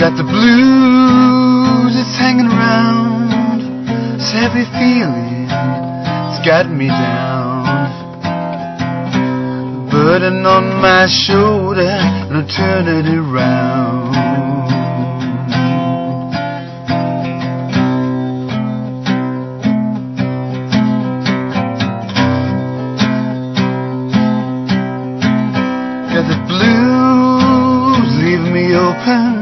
Got the blues, it's hanging around. This heavy feeling, it's got me down. Burden on my shoulder, and I'm turning it around. Got the blues leaving me open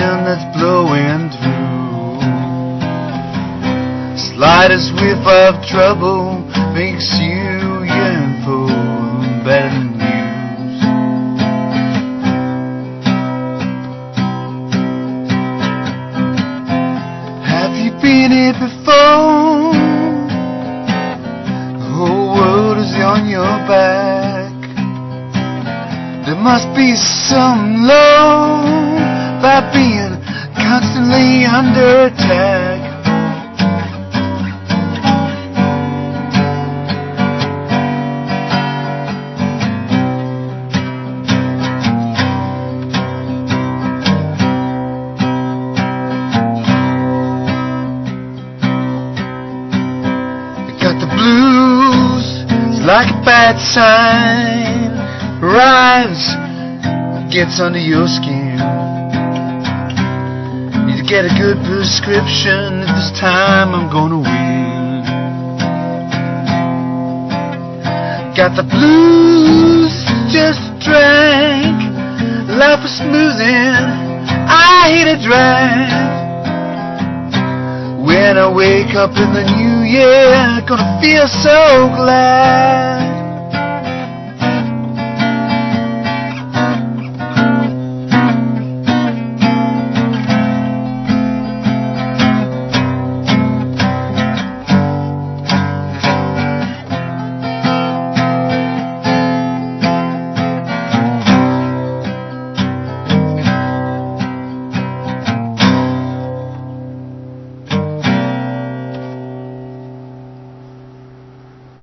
wind that's blowing through. Slightest whiff of trouble makes you yearn for better news. Have you been here before? The whole world is on your back. There must be some constantly under attack. Got the blues, it's like a bad sign. Rise, gets under your skin. Get a good prescription. This time I'm gonna win. Got the blues, just drank. Life was smoothing. I hit a drag. When I wake up in the new year, gonna feel so glad.